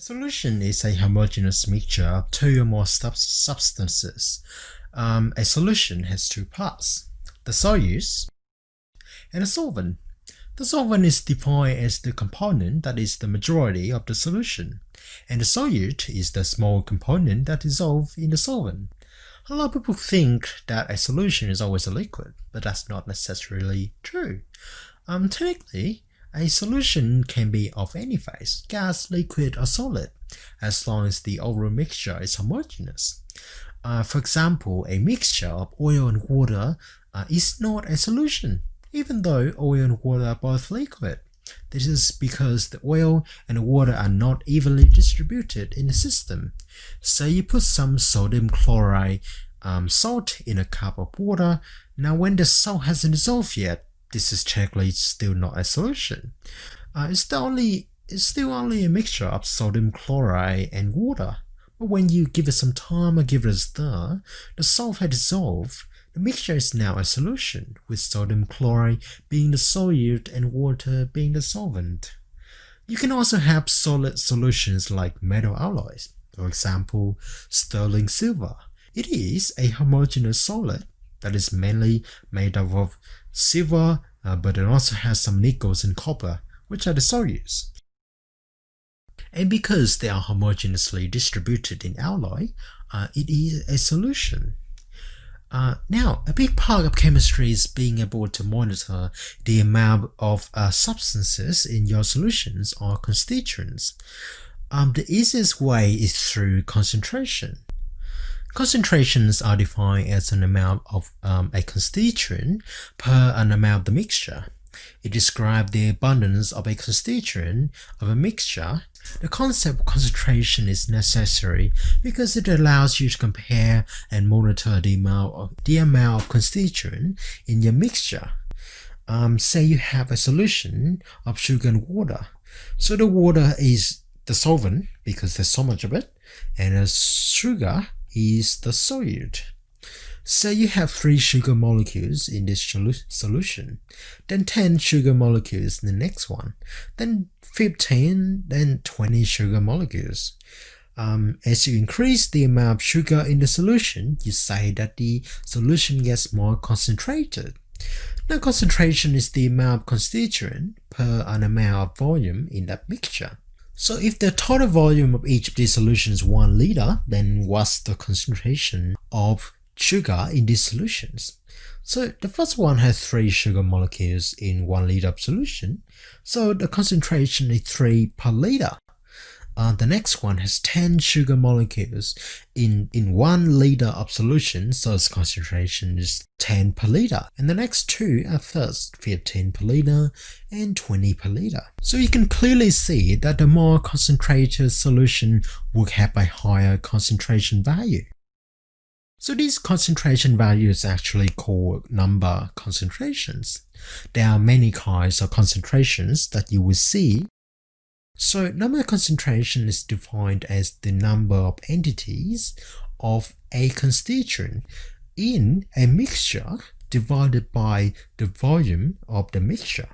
Solution is a homogeneous mixture of two or more sub substances. Um, a solution has two parts, the solute and the solvent. The solvent is defined as the component that is the majority of the solution, and the solute is the small component that dissolves in the solvent. A lot of people think that a solution is always a liquid, but that's not necessarily true. Um, technically, a solution can be of any phase, gas, liquid, or solid, as long as the overall mixture is homogeneous. Uh, for example, a mixture of oil and water uh, is not a solution, even though oil and water are both liquid. This is because the oil and water are not evenly distributed in the system. Say you put some sodium chloride um, salt in a cup of water. Now when the salt hasn't dissolved yet, this is technically still not a solution. Uh, it's, only, it's still only a mixture of sodium chloride and water. But when you give it some time or give it a stir, the salt has dissolved. The mixture is now a solution, with sodium chloride being the solute and water being the solvent. You can also have solid solutions like metal alloys, for example, sterling silver. It is a homogeneous solid that is mainly made up of silver, uh, but it also has some nickels and copper, which are the solutes. And because they are homogeneously distributed in alloy, uh, it is a solution. Uh, now, a big part of chemistry is being able to monitor the amount of uh, substances in your solutions or constituents. Um, the easiest way is through concentration. Concentrations are defined as an amount of um, a constituent per an amount of the mixture. It describes the abundance of a constituent of a mixture. The concept of concentration is necessary because it allows you to compare and monitor the amount of, the amount of constituent in your mixture. Um, say you have a solution of sugar and water. So the water is the solvent because there's so much of it and the sugar is the solute. Say you have 3 sugar molecules in this solution, then 10 sugar molecules in the next one, then 15, then 20 sugar molecules. Um, as you increase the amount of sugar in the solution, you say that the solution gets more concentrated. Now concentration is the amount of constituent per an amount of volume in that mixture. So if the total volume of each of these solutions is 1 liter, then what's the concentration of sugar in these solutions? So the first one has 3 sugar molecules in 1 liter of solution, so the concentration is 3 per liter. Uh, the next one has 10 sugar molecules in, in 1 liter of solution, so its concentration is 10 per liter. And the next two are first 15 per liter and 20 per liter. So you can clearly see that the more concentrated solution will have a higher concentration value. So these concentration values actually called number concentrations. There are many kinds of concentrations that you will see so number concentration is defined as the number of entities of a constituent in a mixture divided by the volume of the mixture.